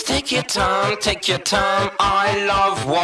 Take your time, take your time. I love what.